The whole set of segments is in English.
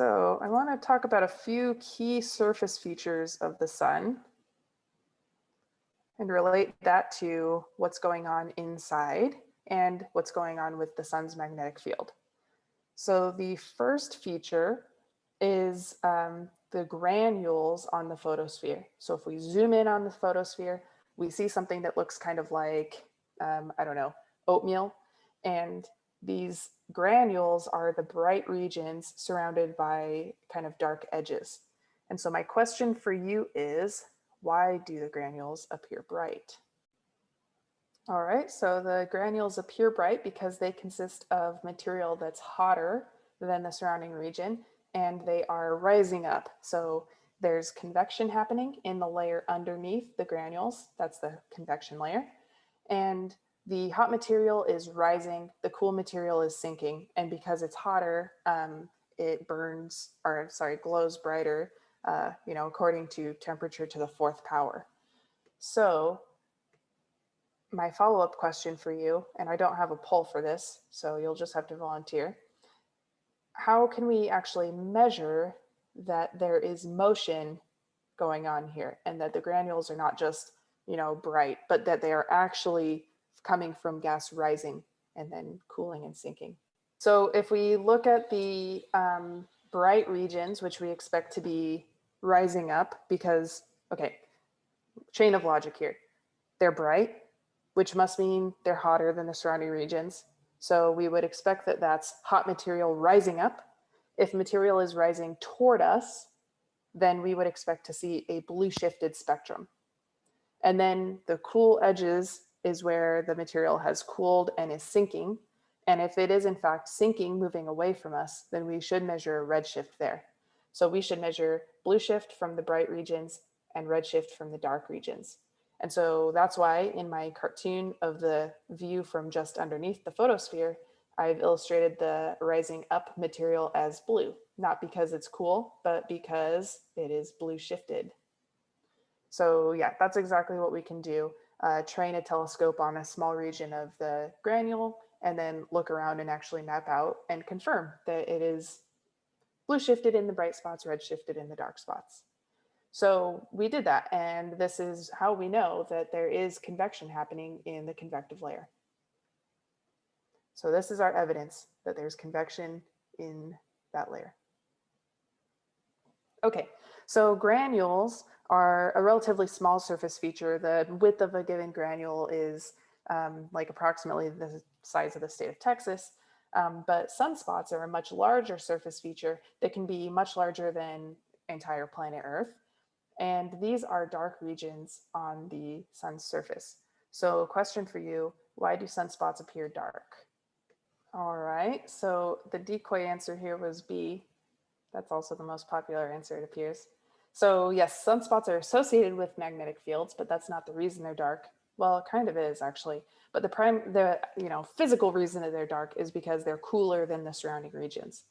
So I want to talk about a few key surface features of the sun and relate that to what's going on inside and what's going on with the sun's magnetic field. So the first feature is um, the granules on the photosphere. So if we zoom in on the photosphere, we see something that looks kind of like, um, I don't know, oatmeal. And these granules are the bright regions surrounded by kind of dark edges. And so my question for you is, why do the granules appear bright? All right, so the granules appear bright because they consist of material that's hotter than the surrounding region and they are rising up. So there's convection happening in the layer underneath the granules. That's the convection layer. And the hot material is rising, the cool material is sinking. And because it's hotter, um, it burns, or sorry, glows brighter, uh, you know, according to temperature to the fourth power. So my follow-up question for you, and I don't have a poll for this, so you'll just have to volunteer. How can we actually measure that there is motion going on here and that the granules are not just, you know, bright, but that they are actually coming from gas rising and then cooling and sinking. So if we look at the um, bright regions, which we expect to be rising up because, okay, chain of logic here. They're bright, which must mean they're hotter than the surrounding regions. So we would expect that that's hot material rising up. If material is rising toward us, then we would expect to see a blue shifted spectrum. And then the cool edges is where the material has cooled and is sinking. And if it is in fact sinking, moving away from us, then we should measure a redshift there. So we should measure blue shift from the bright regions and redshift from the dark regions. And so that's why in my cartoon of the view from just underneath the photosphere, I've illustrated the rising up material as blue, not because it's cool, but because it is blue shifted. So yeah, that's exactly what we can do uh, train a telescope on a small region of the granule and then look around and actually map out and confirm that it is blue shifted in the bright spots, red shifted in the dark spots. So we did that and this is how we know that there is convection happening in the convective layer. So this is our evidence that there's convection in that layer. Okay, so granules are a relatively small surface feature. The width of a given granule is um, like approximately the size of the state of Texas. Um, but sunspots are a much larger surface feature that can be much larger than entire planet Earth. And these are dark regions on the sun's surface. So a question for you, why do sunspots appear dark? All right, so the decoy answer here was B. That's also the most popular answer, it appears. So yes, sunspots are associated with magnetic fields, but that's not the reason they're dark. Well, it kind of is actually, but the prime, the you know physical reason that they're dark is because they're cooler than the surrounding regions.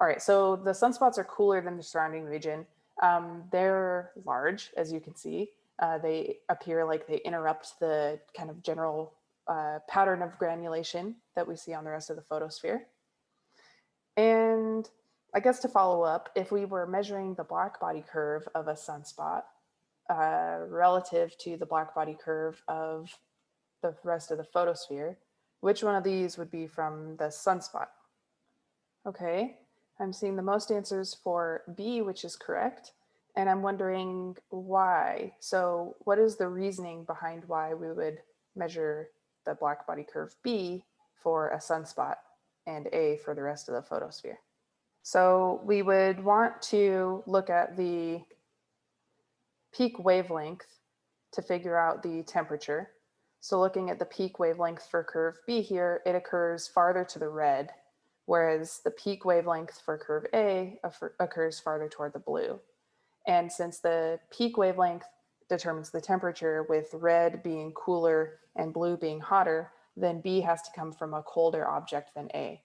All right, so the sunspots are cooler than the surrounding region. Um, they're large, as you can see. Uh, they appear like they interrupt the kind of general uh, pattern of granulation that we see on the rest of the photosphere. And I guess to follow up, if we were measuring the black body curve of a sunspot uh, relative to the black body curve of the rest of the photosphere, which one of these would be from the sunspot? Okay, I'm seeing the most answers for B, which is correct. And I'm wondering why. So what is the reasoning behind why we would measure the black body curve B for a sunspot and A for the rest of the photosphere? So we would want to look at the peak wavelength to figure out the temperature. So looking at the peak wavelength for curve B here, it occurs farther to the red, whereas the peak wavelength for curve A occurs farther toward the blue. And since the peak wavelength determines the temperature with red being cooler and blue being hotter, then B has to come from a colder object than A.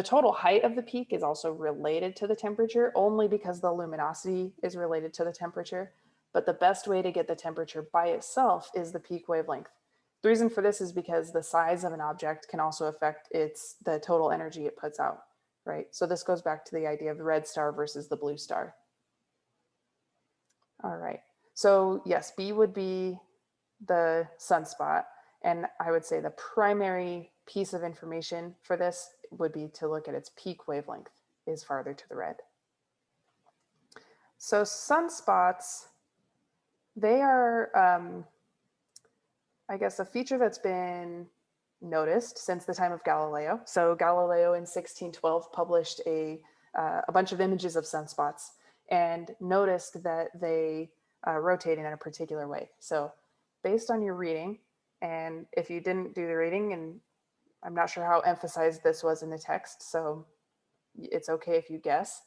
The total height of the peak is also related to the temperature only because the luminosity is related to the temperature. But the best way to get the temperature by itself is the peak wavelength. The reason for this is because the size of an object can also affect its the total energy it puts out. right? So this goes back to the idea of the red star versus the blue star. All right, so yes, B would be the sunspot. And I would say the primary piece of information for this would be to look at its peak wavelength is farther to the red. So sunspots, they are, um, I guess, a feature that's been noticed since the time of Galileo. So Galileo in 1612 published a, uh, a bunch of images of sunspots and noticed that they uh, rotate in a particular way. So based on your reading, and if you didn't do the reading, and I'm not sure how emphasized this was in the text, so it's okay if you guess,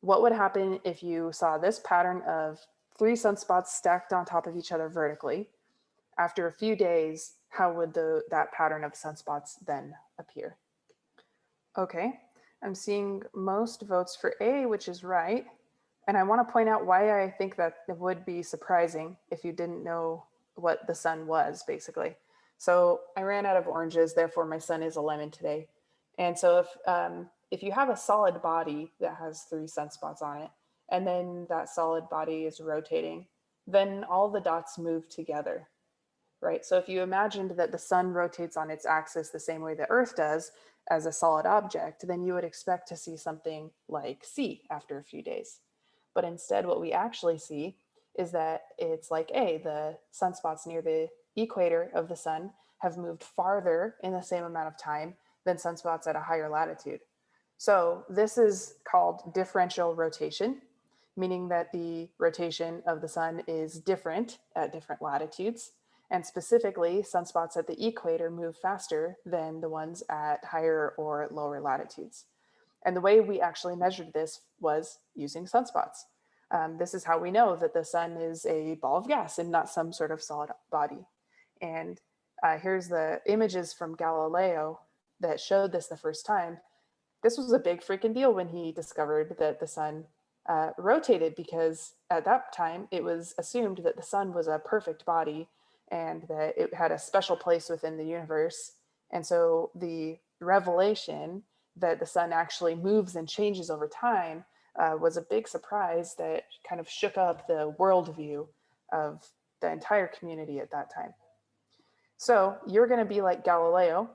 what would happen if you saw this pattern of three sunspots stacked on top of each other vertically? After a few days, how would the, that pattern of sunspots then appear? Okay, I'm seeing most votes for A, which is right. And I want to point out why I think that it would be surprising if you didn't know what the sun was, basically. So I ran out of oranges, therefore my sun is a lemon today. And so if, um, if you have a solid body that has three sunspots on it, and then that solid body is rotating, then all the dots move together, right? So if you imagined that the sun rotates on its axis the same way the earth does as a solid object, then you would expect to see something like C after a few days. But instead what we actually see is that it's like A, the sunspots near the equator of the sun have moved farther in the same amount of time than sunspots at a higher latitude. So this is called differential rotation, meaning that the rotation of the sun is different at different latitudes. And specifically, sunspots at the equator move faster than the ones at higher or lower latitudes. And the way we actually measured this was using sunspots. Um, this is how we know that the sun is a ball of gas and not some sort of solid body. And uh, here's the images from Galileo that showed this the first time. This was a big freaking deal when he discovered that the sun uh, rotated because at that time it was assumed that the sun was a perfect body and that it had a special place within the universe. And so the revelation that the sun actually moves and changes over time uh, was a big surprise that kind of shook up the worldview of the entire community at that time. So you're going to be like Galileo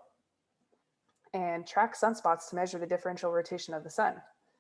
and track sunspots to measure the differential rotation of the sun.